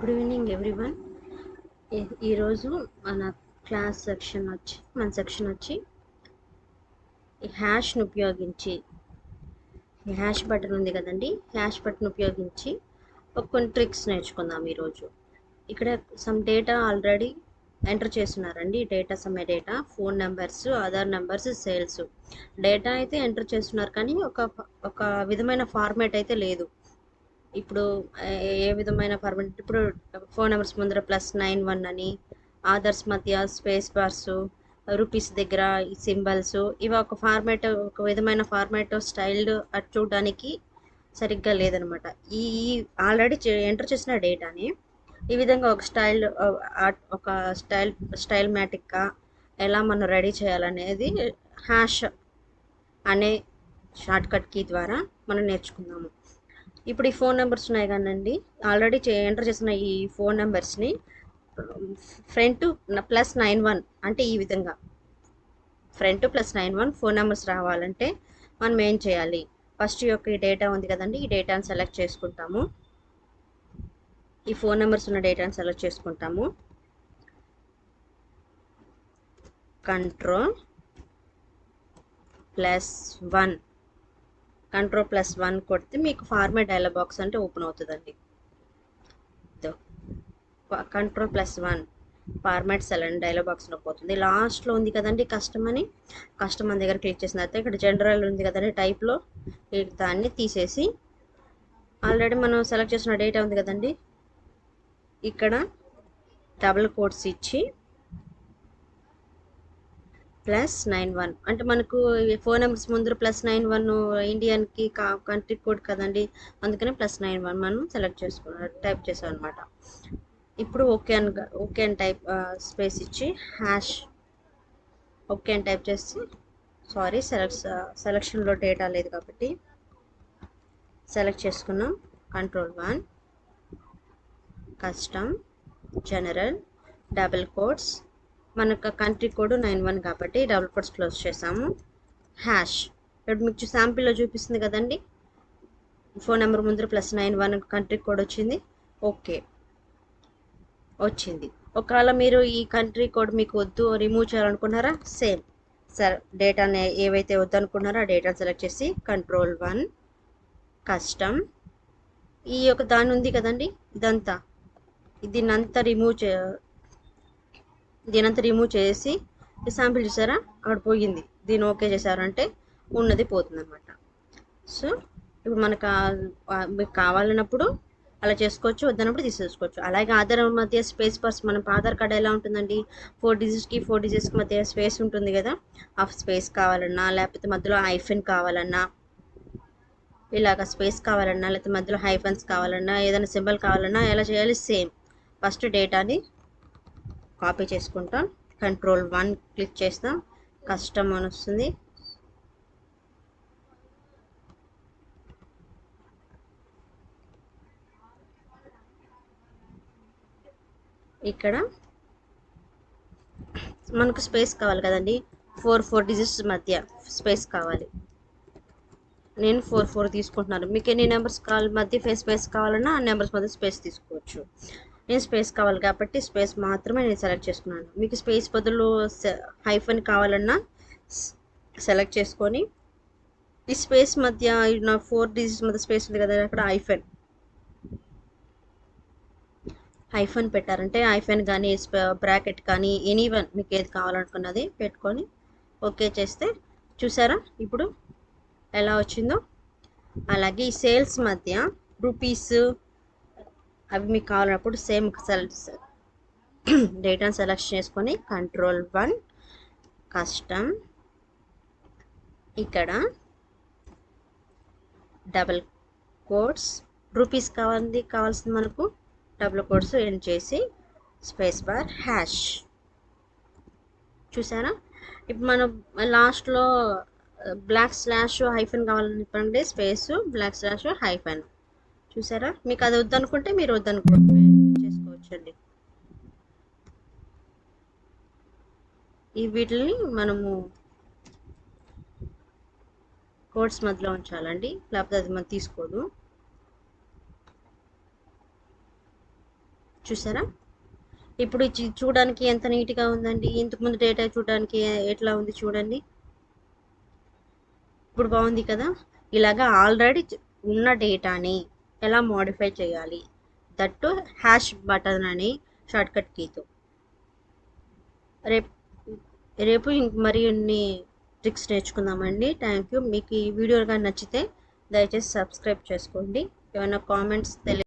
Good evening everyone ఈరోజు మన class section వచ్చి మన సెక్షన్ వచ్చి హ్యాష్ను ఉపయోగించి హ్యాష్ బటన్ ఉంది కదండి హ్యాష్ బటన్ ఉపయోగించి ఒక కొన్ని ట్రిక్స్ నేర్చుకుందాం ఈరోజు ఇక్కడ సమ్ డేటా ఆల్రెడీ ఎంటర్ చేస్తున్నారండి. Data some data phone numbers Aadhaar numbers sales data అయితే ఎంటర్ చేస్తున్నారు కానీ ఒక ఒక విధమైన ఫార్మాట్ అయితే లేదు. ఇప్పుడు ఏ- విధమైన ఫార్మాట్ ఇప్పుడు ఫోన్ నెంబర్స్ ముందర ప్లస్ నైన్ వన్ అని ఆధార్స్ మధ్య స్పేస్ బార్స్ రూపీస్ దగ్గర సింబల్స్ ఇవి ఒక ఫార్మాట్ ఒక విధమైన ఫార్మాట్ స్టైల్ అటు చూడడానికి సరిగ్గా లేదనమాట. ఈ ఆల్రెడీ ఎంటర్ చేసిన డేటాని ఈ విధంగా ఒక స్టైల్ ఒక స్టైల్ స్టైల్ మ్యాటిక్గా ఎలా మనం రెడీ చేయాలనేది హ్యాష్ అనే షార్ట్ కట్ కీ ద్వారా మనం నేర్చుకుందాము. ఇప్పుడు ఈ ఫోన్ నెంబర్స్ ఉన్నాయి కానండి ఆల్రెడీ ఎంటర్ చేసిన ఈ ఫోన్ నెంబర్స్ని ఫ్రంట్ ప్లస్ నైన్ వన్ అంటే ఈ విధంగా. Front plus nine one phone numbers రావాలంటే మనం ఏం చేయాలి? ఫస్ట్ యొక్క ఈ డేటా ఉంది కదండి ఈ డేటాను సెలెక్ట్ చేసుకుంటాము. ఈ ఫోన్ నెంబర్స్ ఉన్న డేటాను సెలెక్ట్ చేసుకుంటాము. Control plus one. Control plus one కొడితే మీకు ఫార్మాట్ డైలాగ్ బాక్స్ అంటే ఓపెన్ అవుతుందండి. Control plus one format cell అని డైలాగ్ బాక్స్ పోతుంది. లాస్ట్లో ఉంది కదండి కస్టమ్ అని. కస్టమర్ దగ్గర క్లిక్ చేసిన తర్వాత ఇక్కడ జనరల్ ఉంది కదండి టైప్లో దాన్ని తీసేసి ఆల్రెడీ మనం సెలెక్ట్ చేసిన డేటా ఉంది కదండి. ఇక్కడ డబుల్ కోడ్స్ ఇచ్చి ప్లస్ నైన్ వన్. అంటే మనకు ఫోన్ నెంబర్స్ ముందు ప్లస్ నైన్ వన్ ఇండియన్కి కా కంట్రీ కోడ్ కదండి అందుకని ప్లస్ నైన్ వన్ మనం సెలెక్ట్ చేసుకున్నాం టైప్ చేసాం అనమాట ఇప్పుడు ఓకే అని ఓకే అని టైప్ స్పేస్ ఇచ్చి హ్యాష్ ఓకే అని టైప్ చేసి సారీ సెలెక్ట్ సెలక్షన్లో డేటా లేదు కాబట్టి సెలెక్ట్ చేసుకున్నాం. Control one custom general double quotes మనకు కంట్రీ కోడ్ నైన్ వన్ కాబట్టి డబుల్ కోడ్స్ క్లోజ్ చేసాము. హ్యాష్ ఇప్పుడు మీకు శాంపిల్లో చూపిస్తుంది కదండి. ఫోన్ నెంబర్ ముందర plus nine one country code వచ్చింది. ఓకే వచ్చింది. ఒకవేళ మీరు ఈ కంట్రీ కోడ్ మీకు వద్దు రిమూవ్ చేయాలనుకున్నారా? సేమ్ సార్ డేటాని ఏవైతే వద్దు అనుకున్నారో ఆ డేటాను సెలెక్ట్ చేసి కంట్రోల్ వన్ కస్టమ్ ఈ యొక్క దాని ఉంది కదండి. ఇదంతా. దీన్నంతా రిమూవ్ చే దీనంతా రిమూవ్ చేసి శాంపిల్ చూసారా? అక్కడ పోయింది. దీన్ని ఓకే చేశారంటే ఉన్నది పోతుంది అనమాట సో ఇప్పుడు మనకు మీకు కావాలన్నప్పుడు అలా చేసుకోవచ్చు వద్దన్నప్పుడు తీసేసుకోవచ్చు. అలాగే ఆధార్ మధ్య స్పేస్ పర్స్ మనం ఆధార్ కార్డ్ ఎలా ఉంటుందండి? ఫోర్ డిజిట్స్కి ఫోర్ డిజిట్స్కి మధ్య స్పేస్ ఉంటుంది కదా? ఆ స్పేస్ కావాలన్నా లేకపోతే మధ్యలో ఐఫెన్ కావాలన్నా ఇలాగ స్పేస్ కావాలన్నా లేకపోతే మధ్యలో హైఫన్స్ కావాలన్నా ఏదైనా సింబల్ కావాలన్నా ఎలా చేయాలి? సేమ్ ఫస్ట్ డేటాని కాపీ చేసుకుంటాం. కంట్రోల్ వన్ క్లిక్ చేస్తాం. కస్టమ్ అని వస్తుంది. ఇక్కడ మనకు స్పేస్ కావాలి కదండి. ఫోర్ ఫోర్ డిజిట్స్ మధ్య స్పేస్ కావాలి. నేను ఫోర్ ఫోర్ తీసుకుంటున్నాను. మీకు ఎన్ని నెంబర్స్ కావాలి మధ్య ఫేస్ స్పేస్ కావాలన్నా ఆ నెంబర్స్ మధ్య స్పేస్ తీసుకోవచ్చు. నేను స్పేస్ కావాలి కాబట్టి స్పేస్ మాత్రమే నేను సెలెక్ట్ చేసుకున్నాను. మీకు స్పేస్ బదులు హైఫన్ కావాలన్నా సెలెక్ట్ చేసుకొని ఈ స్పేస్ మధ్య నా ఫోర్ డిజిట్స్ మధ్య స్పేస్ ఉంది కదా అక్కడ ఐఫెన్ ఐఫోన్ పెట్టారంటే ఐఫోన్ కానీ బ్రాకెట్ కానీ ఎనీ వన్ మీకు ఏది కావాలనుకున్నది పెట్టుకొని ఓకే చేస్తే చూసారా? ఇప్పుడు ఎలా వచ్చిందో? అలాగే ఈ సేల్స్ మధ్య రూపీస్ అవి మీకు కావాలన్నప్పుడు సేమ్ సెలెక్ట్ డేటాను సెలెక్ట్ చేసుకొని కంట్రోల్ వన్ కస్టమ్ ఇక్కడ డబల్ కోడ్స్ రూపీస్ కావాలి కావాల్సింది మనకు. డబుల్ కోడ్స్ ఎండ్ చేసి స్పేస్ బార్ హ్యాష్ చూసారా? ఇప్పుడు మనం లాస్ట్లో బ్లాక్ స్లాష్ హైఫన్ చెప్పండి స్పేస్ బ్లాక్ స్లాష్ హైఫన్ చూసారా? మీకు అది వద్దనుకుంటే మీరు వద్దనుకో చేసుకోవచ్చండి. ఈ వీటిని మనము కోడ్స్ మధ్యలో ఉంచాలండి. లేకపోతే అది మనం తీసుకోదు. చూసారా? ఇప్పుడు చూడడానికి ఎంత నీట్గా ఉందండి. ఇంతకుముందు డేటా చూడడానికి ఎట్లా ఉంది చూడండి. ఇప్పుడు బాగుంది కదా? ఇలాగా ఆల్రెడీ ఉన్న డేటాని ఎలా మోడిఫై చేయాలి? దట్టు హ్యాష్ బటన్ అని షార్ట్కట్ కీతో రేపు రేపు మరిన్ని ట్రిక్స్ నేర్చుకుందామండి. థ్యాంక్ యూ మీకు ఈ వీడియో కానీ నచ్చితే దయచేసి సబ్స్క్రైబ్ చేసుకోండి. ఏమైనా కామెంట్స్ తెలియ